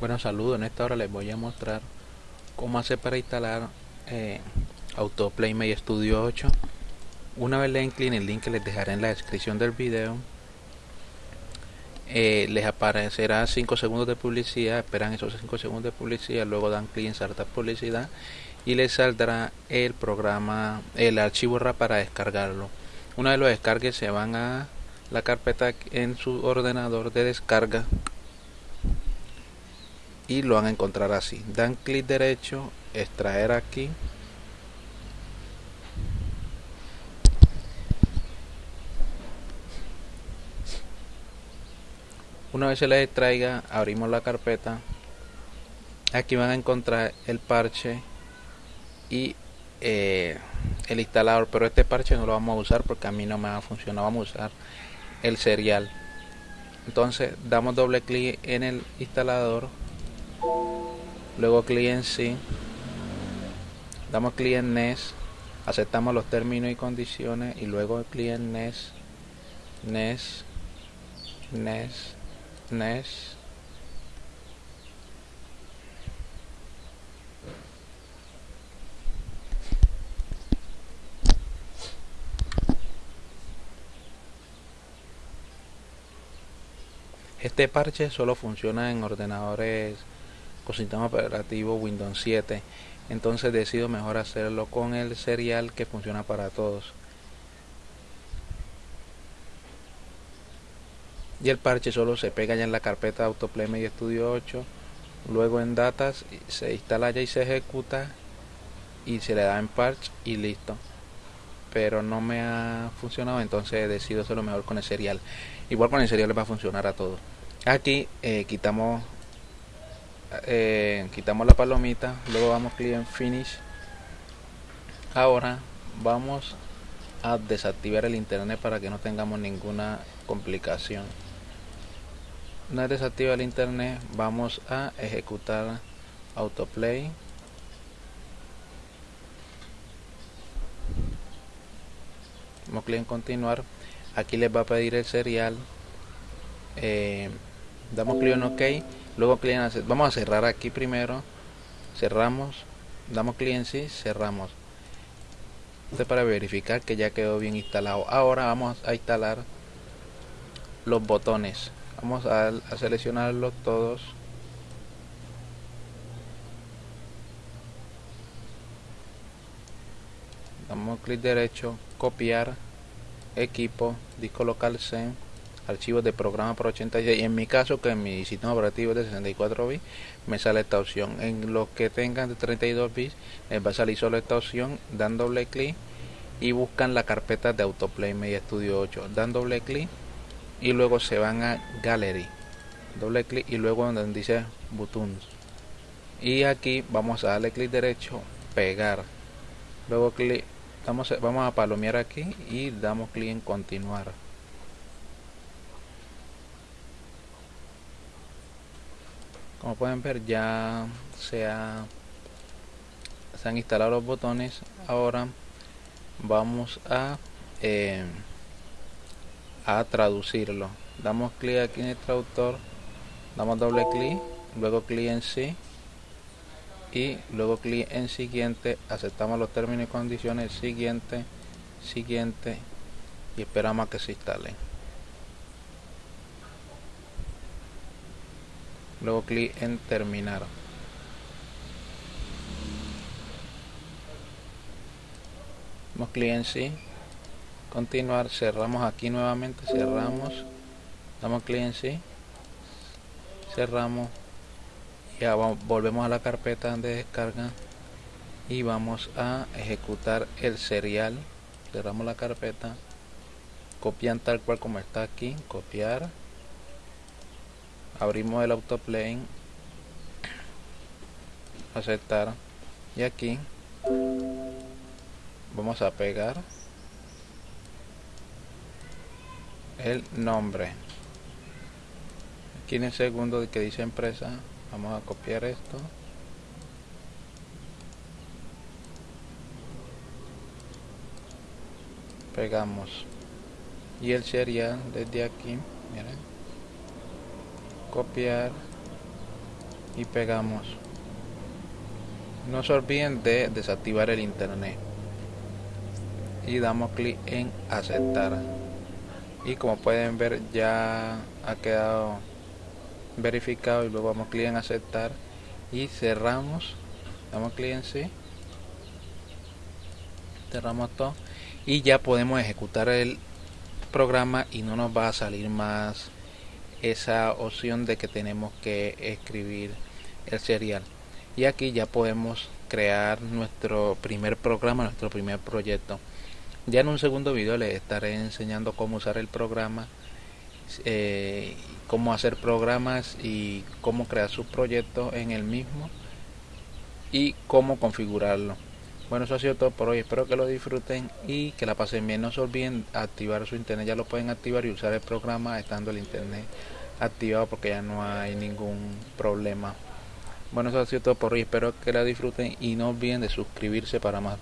Bueno, saludos. En esta hora les voy a mostrar cómo hacer para instalar eh, Autoplay Studio 8. Una vez le den clic en el link que les dejaré en la descripción del video, eh, les aparecerá 5 segundos de publicidad. Esperan esos 5 segundos de publicidad, luego dan clic en saltar publicidad y les saldrá el programa, el archivo RAR para descargarlo. Una vez lo descarguen, se van a la carpeta en su ordenador de descarga y lo van a encontrar así. Dan clic derecho extraer aquí. Una vez se les extraiga abrimos la carpeta. Aquí van a encontrar el parche y eh, el instalador pero este parche no lo vamos a usar porque a mí no me ha funcionado. Vamos a usar el serial. Entonces damos doble clic en el instalador luego clic sí. Damos clic en NES aceptamos los términos y condiciones y luego clic en NES NES NES NES Este parche solo funciona en ordenadores con sistema operativo Windows 7 entonces decido mejor hacerlo con el serial que funciona para todos. Y el parche solo se pega ya en la carpeta Autoplay Media Studio 8 luego en datas se instala ya y se ejecuta y se le da en parche y listo. Pero no me ha funcionado entonces decido hacerlo mejor con el serial. Igual con el serial le va a funcionar a todos. Aquí eh, quitamos eh, quitamos la palomita luego vamos clic en finish. Ahora vamos a desactivar el internet para que no tengamos ninguna complicación. Una vez desactiva el internet vamos a ejecutar autoplay. Clic en continuar. Aquí les va a pedir el serial eh, damos clic en ok luego clic en vamos a cerrar aquí primero cerramos damos clic en sí cerramos. Esto para verificar que ya quedó bien instalado. Ahora vamos a instalar los botones. Vamos a, seleccionarlos todos. Damos clic derecho copiar equipo disco local archivos de programa por 86 y en mi caso que mi sistema operativo es de 64 bits me sale esta opción. En los que tengan de 32 bits les va a salir solo esta opción dan doble clic y buscan la carpeta de autoplay media studio 8 dan doble clic y luego se van a gallery. Doble clic y luego donde dice buttons. Y aquí vamos a darle clic derecho pegar. Luego clic vamos vamos a palomear aquí y damos clic en continuar como pueden ver ya se, ha, se han instalado los botones. Ahora vamos a eh, a traducirlo. Damos clic aquí en el traductor damos doble clic luego clic en sí y luego clic en siguiente. Aceptamos los términos y condiciones siguiente siguiente y esperamos a que se instale luego clic en terminar. Damos clic en sí. Continuar cerramos aquí nuevamente cerramos. Damos clic en sí. Cerramos. Ya vamos, volvemos a la carpeta de descarga. Y vamos a ejecutar el serial. Cerramos la carpeta. Copian tal cual como está aquí copiar abrimos el autoplay aceptar y aquí vamos a pegar el nombre. Aquí en el segundo que dice empresa vamos a copiar esto. Pegamos. Y el serial desde aquí miren copiar y pegamos. No se olviden de desactivar el internet. Y damos clic en aceptar. Y como pueden ver ya ha quedado verificado y luego damos clic en aceptar y cerramos. Damos clic en sí. Cerramos todo. Y ya podemos ejecutar el programa y no nos va a salir más esa opción de que tenemos que escribir el serial. Y aquí ya podemos crear nuestro primer programa nuestro primer proyecto. Ya en un segundo video les estaré enseñando cómo usar el programa eh, cómo hacer programas y cómo crear sus proyectos en el mismo y cómo configurarlo bueno eso ha sido todo por hoy. Espero que lo disfruten y que la pasen bien. No se olviden activar su internet. Ya lo pueden activar y usar el programa estando el internet activado porque ya no hay ningún problema. Bueno eso ha sido todo por hoy. Espero que la disfruten y no olviden de suscribirse para más